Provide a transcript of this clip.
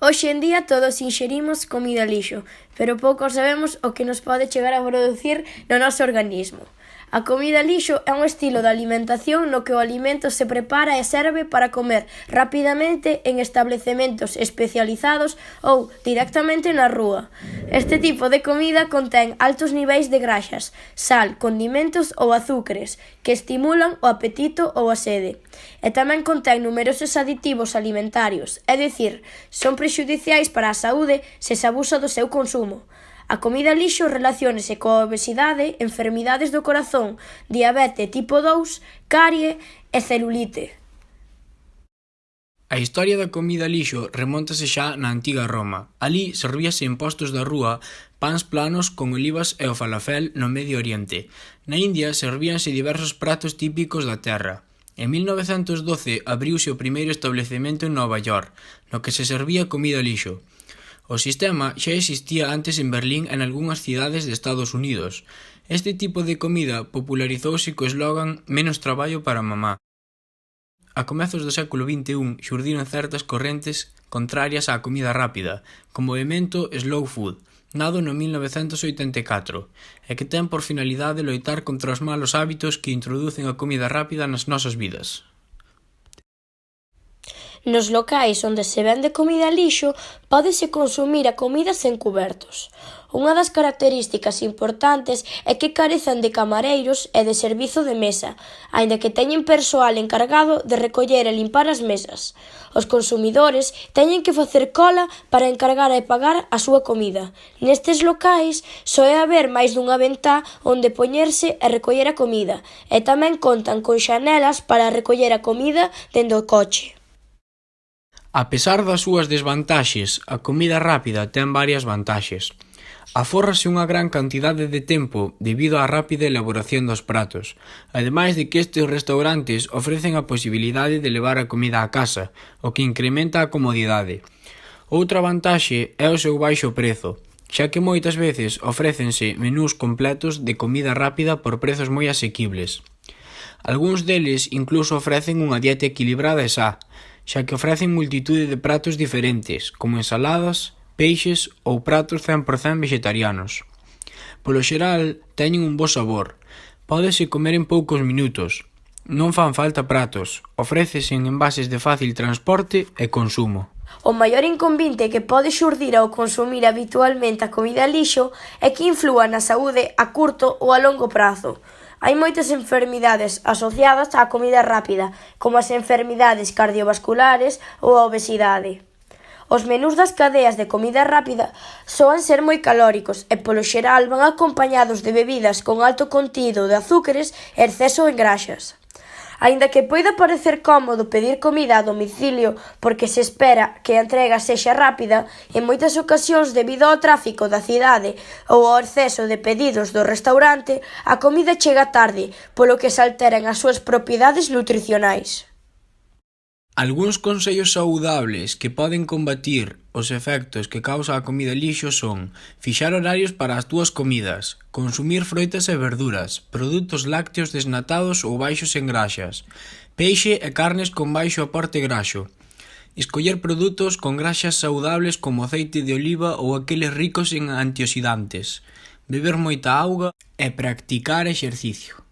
Hoxe en día todos inxerimos comida lixo, pero pouco sabemos o que nos pode chegar a producir no noso organismo. A comida lixo é un estilo de alimentación no que o alimento se prepara e serve para comer rapidamente en establecementos especializados ou directamente na rúa. Este tipo de comida contén altos niveis de graxas, sal, condimentos ou azúcares que estimulan o apetito ou a sede. E tamén contén numerosos aditivos alimentarios, é dicir, son prexudiciais para a saúde se se abusa do seu consumo. A comida lixo relaciónase coa obesidade, enfermidades do corazón, diabete tipo 2, carie e celulite. A historia da comida lixo remontase xa na antiga Roma. Alí servíase en postos da rúa pans planos con olivas e o falafel no Medio Oriente. Na India servíanse diversos pratos típicos da terra. En 1912 abriuse o primeiro establecemento en Nova York, no que se servía comida lixo. O sistema xa existía antes en Berlín e nalgunhas cidades de Estados Unidos. Este tipo de comida popularizouse co eslogan «menos traballo para mamá». A comezos do século XXI xurdiron certas correntes contrarias á comida rápida, como o Slow Food, nado no 1984, e que ten por finalidade loitar contra os malos hábitos que introducen a comida rápida nas nosas vidas. Nos locais onde se vende comida lixo pódese consumir a comida sen cubertos. Unha das características importantes é que carecen de camareiros e de servizo de mesa, aínda que teñen persoal encargado de recoller e limpar as mesas. Os consumidores teñen que facer cola para encargar e pagar a súa comida. Nestes locais só é haber máis dunha ventá onde poñerse e recoller a comida, e tamén contan con xanelas para recoller a comida dende o coche. A pesar das súas desvantaxes, a comida rápida ten varias vantaxes. Afórrase unha gran cantidade de tempo debido á rápida elaboración dos pratos. Ademais de que estes restaurantes ofrecen a posibilidade de levar a comida a casa, o que incrementa a comodidade. Outra vantaxe é o seu baixo prezo, xa que moitas veces ofrécense menús completos de comida rápida por prezos moi asequibles. Algúns deles incluso ofrecen unha dieta equilibrada e xa, xa que ofrecen multitude de pratos diferentes como ensaladas, peixes ou pratos 100% vegetarianos. Polo xeral teñen un bo sabor, pódese comer en poucos minutos, non fan falta pratos, ofrécese en envases de fácil transporte e consumo. O maior inconvinte que pode xurdir ao consumir habitualmente a comida lixo é que inflúa na saúde a curto ou a longo prazo. Hai moitas enfermidades asociadas á comida rápida, como as enfermidades cardiovasculares ou a obesidade. Os menús das cadeas de comida rápida soan ser moi calóricos e polo xeral van acompañados de bebidas con alto contido de azúcares e exceso en graxas. Aínda que poida parecer cómodo pedir comida a domicilio porque se espera que a entrega sexa rápida, en moitas ocasións debido ao tráfico da cidade ou ao exceso de pedidos do restaurante, a comida chega tarde, polo que se alteran as súas propiedades nutricionais. Algúns consellos saudables que poden combatir os efectos que causa a comida lixo son fixar horarios para as túas comidas, consumir froitas e verduras, produtos lácteos desnatados ou baixos en graxas, peixe e carnes con baixo aporte graxo, escoller produtos con graxas saudables como aceite de oliva ou aqueles ricos en antioxidantes, beber moita auga e practicar exercicio.